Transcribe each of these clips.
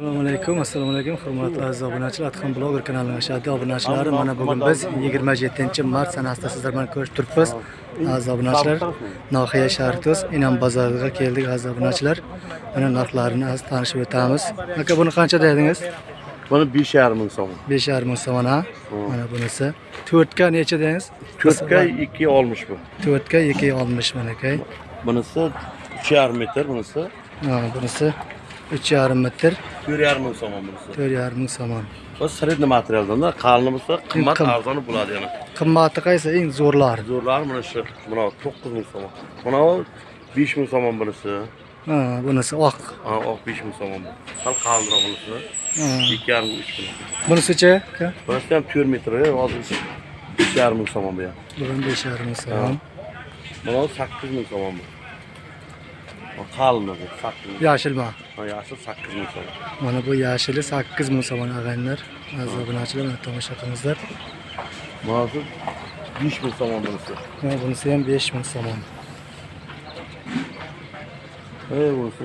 assalomu alaykum assalomu alaykum hurmatli aziz obunachilar. Atxon bloger kanalining ashaddiy obunachilari mana bugun biz 27 mart sanasida sizlar bilan ko'rishib turibmiz. Aziz obunachilar nohiya shartos inam bozoriga keldik aziz obunachilar. Mana narxlarini az tanishib o'tamiz. Aka buni qancha dedingiz? Buni 5,5 ming so'm. 5,5 ming so'm ha? Mana bunisi. To'rtga necha dedingiz? To'rtga 2,60 bu. to'rtga ikki oltmish mana aka Bunisi 3,5 metr, bunisi bunisi uch yarim metr 4,5 ming so'm bunisi. to'rt yarim ming so'm Bu sredniy materialdan, qalini bo'lsa qimmat Qim- arzoni bo'ladi yana. qimmati qaysi eng zo'rlari Zo'rlari mana shu, mana 9 ming so'm. Mana 5 ming so'm bunisi. ha bunisi oq Ha, oq 5 ming so'm bu. Sal qalinroq bunisi. Ha. 2,5 3 ming. bunisichi aka Bunisi ham 4 metr, hozir 3,5 ming so'm bu ham. bu ham besh yarim ming so'm Mana 8 ming so'm bu. Ha, Qalin bu, 8 ming. yashilma Ha, yashil 8 ming so'm. mana bu yashili sakkiz ming so'm ag'aynilar aziz obunachilar mana tomosha qilingizlar Mana shu 5 ming so'm bunisi. mana bunisi ham besh ming so'm Ey bunisi.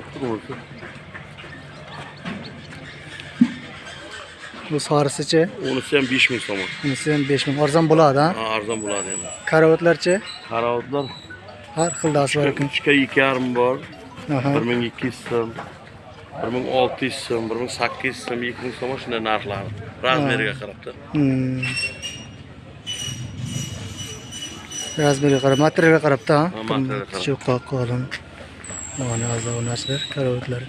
bu sarisichi Unisi ham 5 ming so'm. bunisi ham besh ming arzon bo'ladi ha Ha, arzon bo'ladi endi. karavotlarchi Qarovotlar har xildasi bor ekan 3 ga 2,5 bor, Aha. 1200 so'm, 1600 so'm, 1800 so'm, 2000 so'm shunday narxlari. Razmeriga qarabda. Hmm. razmeriga qarab materialga qarabda ha Ha, materialga qarab. cho'qqa qolin mana aziz obunachilar karavotlar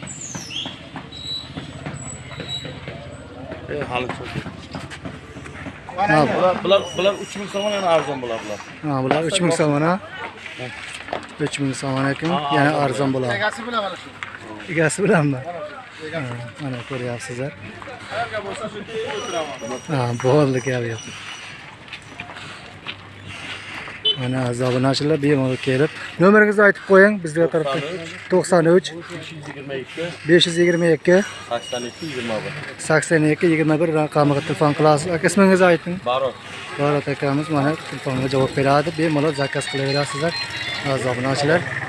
Ey, hali cho'q. ha Bular bular bular 3000 so'm yana arzon bo'ladi bular. ha bular uch ming so'm ha uch ming so'm ekan Ha, yana arzon arzon bo'ladi egasi bilan mana shu egasi bilanmi mana ko'ryapsizlar. Bo'ldi gap yo'q mana aziz obunachilar bemalol kelib. Nomeringizni aytib qo'ying bizga tarafda to'qson uch. 222 besh yuz yigirma ikki. 82 21. sakson ikki yigirma bir raqamiga telefon qilasiz. Aka ismingizni ayting. Barot. barot akamiz mana telefonga javob beradi. Bemalol zakaz qilaverasizlar. Obunachilar